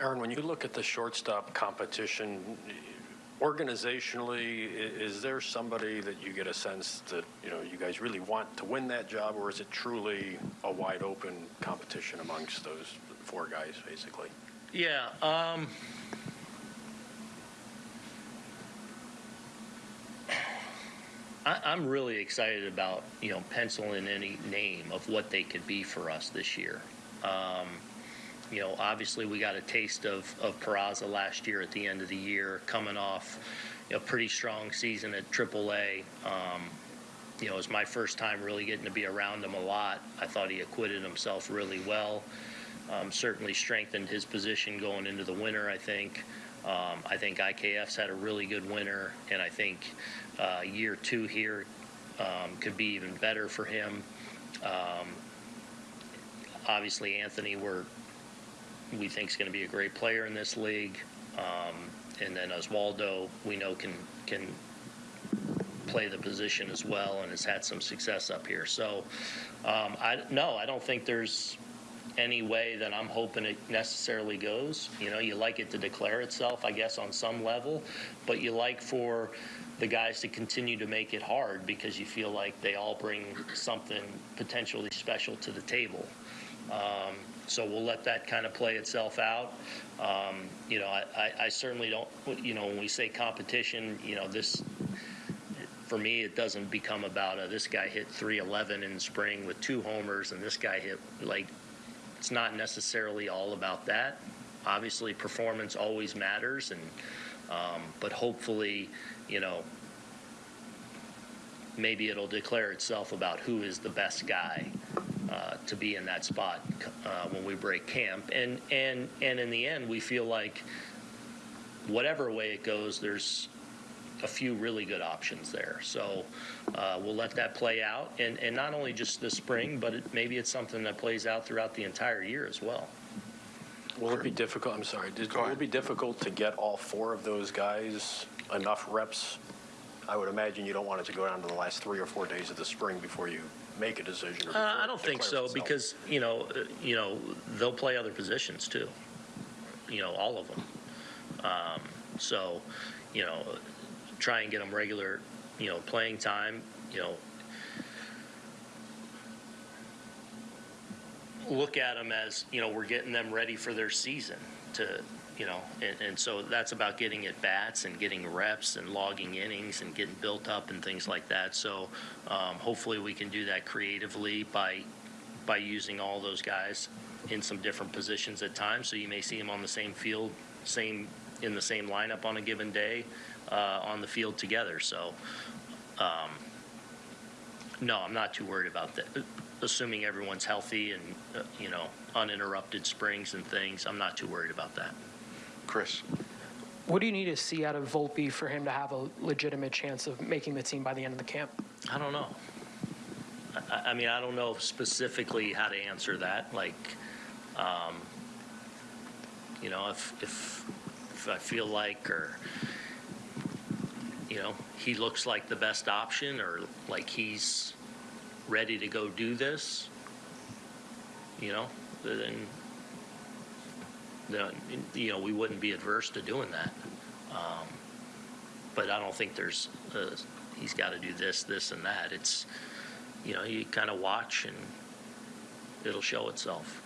Aaron, when you look at the shortstop competition, organizationally, is there somebody that you get a sense that, you know, you guys really want to win that job, or is it truly a wide open competition amongst those four guys, basically? Yeah, um, I, I'm really excited about, you know, penciling any name of what they could be for us this year. Um, you know, obviously, we got a taste of, of Peraza last year at the end of the year, coming off a pretty strong season at AAA. Um, you know, it was my first time really getting to be around him a lot. I thought he acquitted himself really well. Um, certainly strengthened his position going into the winter, I think. Um, I think IKF's had a really good winter, and I think uh, year two here um, could be even better for him. Um, obviously, Anthony, we're we think is going to be a great player in this league, um, and then Oswaldo, we know can can play the position as well and has had some success up here. So, um, I no, I don't think there's any way that I'm hoping it necessarily goes. You know, you like it to declare itself, I guess, on some level, but you like for the guys to continue to make it hard because you feel like they all bring something potentially special to the table. Um, so we'll let that kind of play itself out. Um, you know, I, I, I certainly don't, you know, when we say competition, you know, this, for me, it doesn't become about a, this guy hit 311 in spring with two homers and this guy hit like, it's not necessarily all about that. Obviously, performance always matters, and um, but hopefully, you know, maybe it'll declare itself about who is the best guy uh, to be in that spot uh, when we break camp. And and and in the end, we feel like whatever way it goes, there's a few really good options there. So uh, we'll let that play out, and and not only just this spring, but it, maybe it's something that plays out throughout the entire year as well. Will it be difficult, I'm sorry, did- will it be difficult to get all four of those guys enough reps? I would imagine you don't want it to go down to the last three or four days of the spring before you make a decision. or Uh, before I it don't think declares so itself. because you know, uh, you know, they'll play other positions too. You know, all of them. Um, so, you know, try and get them regular, you know, playing time. You know, look at them as you know we're getting them ready for their season to you know and, and so that's about getting at bats and getting reps and logging innings and getting built up and things like that. So um, hopefully we can do that creatively by by using all those guys in some different positions at times. So you may see them on the same field same in the same lineup on a given day uh, on the field together. So um, no, I'm not too worried about that. Assuming everyone's healthy and, uh, you know, uninterrupted springs and things, I'm not too worried about that. Chris, What do you need to see out of Volpe for him to have a legitimate chance of making the team by the end of the camp? I don't know. I- I, I mean, I don't know specifically how to answer that. Like, um, you know, if, if, if I feel like, or, you know, he looks like the best option, or like he's ready to go do this, you know, then, then, you know, we wouldn't be adverse to doing that. Um, but I don't think there's, uh, he's got to do this, this, and that. It's, you know, you kind of watch and it'll show itself.